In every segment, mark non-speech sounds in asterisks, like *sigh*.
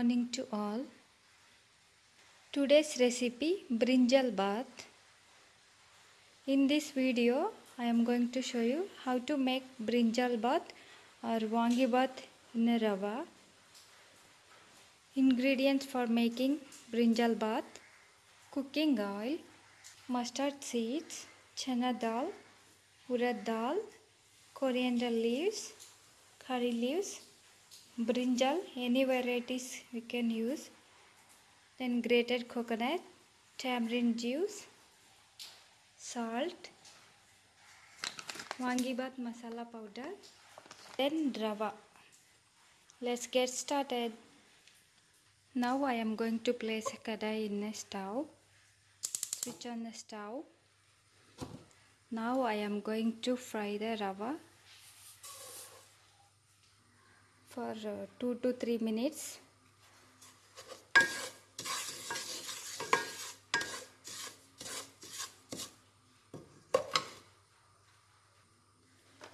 morning to all. Today's recipe brinjal bath. In this video, I am going to show you how to make brinjal bath or wangi bath in rava. Ingredients for making brinjal bath cooking oil, mustard seeds, chana dal, urad dal, coriander leaves, curry leaves, brinjal any varieties we can use. Then grated coconut tamarind juice salt wangibath masala powder then rava. Let's get started. Now i am going to place a kadai in a stove. Switch on the stove. Now i am going to fry the rava for uh, 2 to 3 minutes.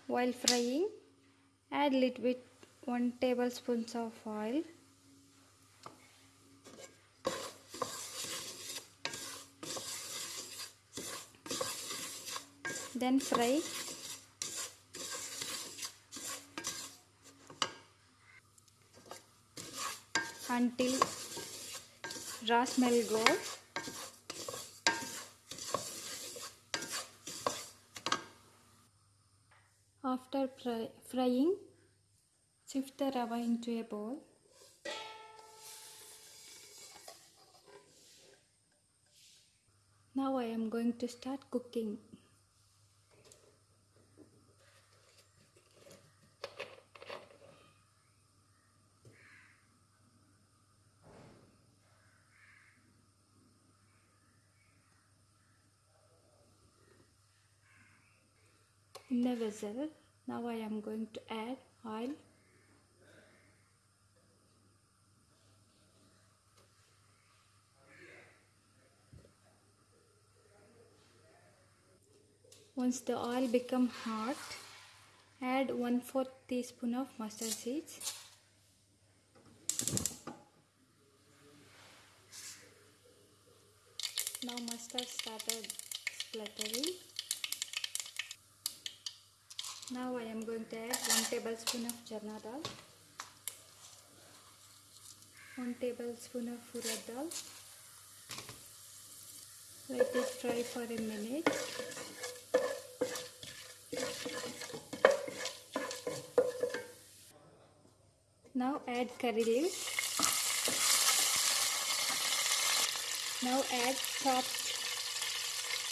While frying add little bit 1 tablespoons of oil. Then fry until raw smell goes. After fry, frying, shift the rava into a bowl. Now I am going to start cooking. In a vessel now I am going to add oil. Once the oil become hot add 1 4 teaspoon of mustard seeds. Now mustard started spluttering now I am going to add 1 tablespoon of chana dal, 1 tablespoon of urad dal. Let it fry for a minute. Now add curry leaves. Now add chopped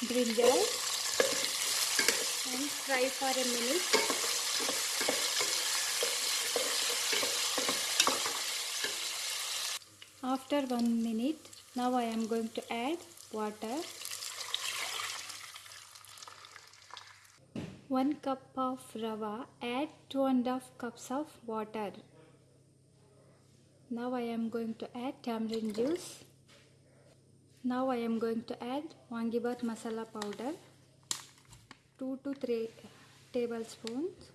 brinjal and fry for a minute. After one minute, now I am going to add water. One cup of rava, add two and a half cups of water. Now I am going to add tamarind juice. Now I am going to add wangibath masala powder. 2 to 3 tablespoons.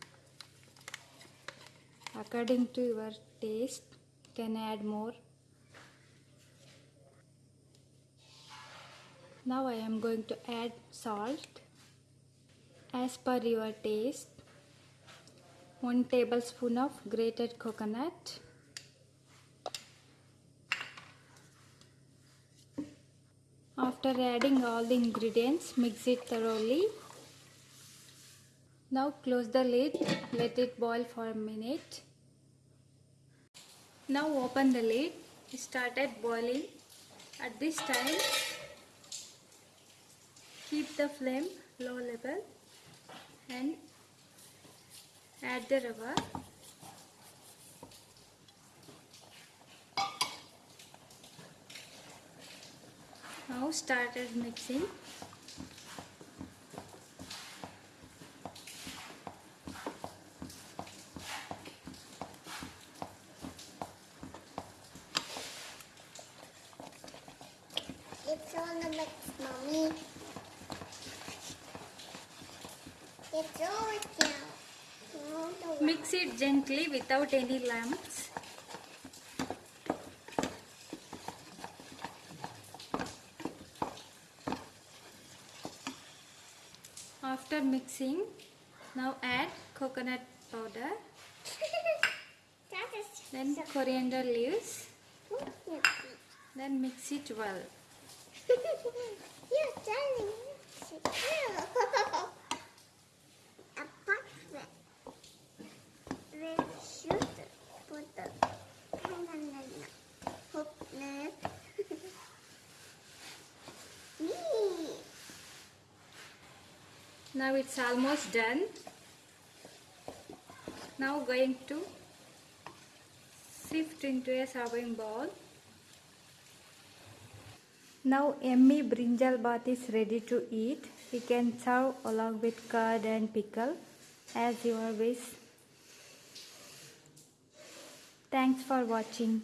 According to your taste can add more? Now I am going to add salt. As per your taste 1 tablespoon of grated coconut. After adding all the ingredients mix it thoroughly now close the lid, let it boil for a minute. Now open the lid, started boiling. At this time, keep the flame low level and add the rava. Now started mixing. Mommy. It's over now. Mix it gently without any lumps. After mixing, now add coconut powder. *laughs* then coriander leaves. Then mix it well. *laughs* *laughs* Put. *laughs* Me. Now it's almost done. Now going to sift into a serving bowl. Now yummy brinjal bath is ready to eat. You can serve along with curd and pickle as your wish. Thanks for watching.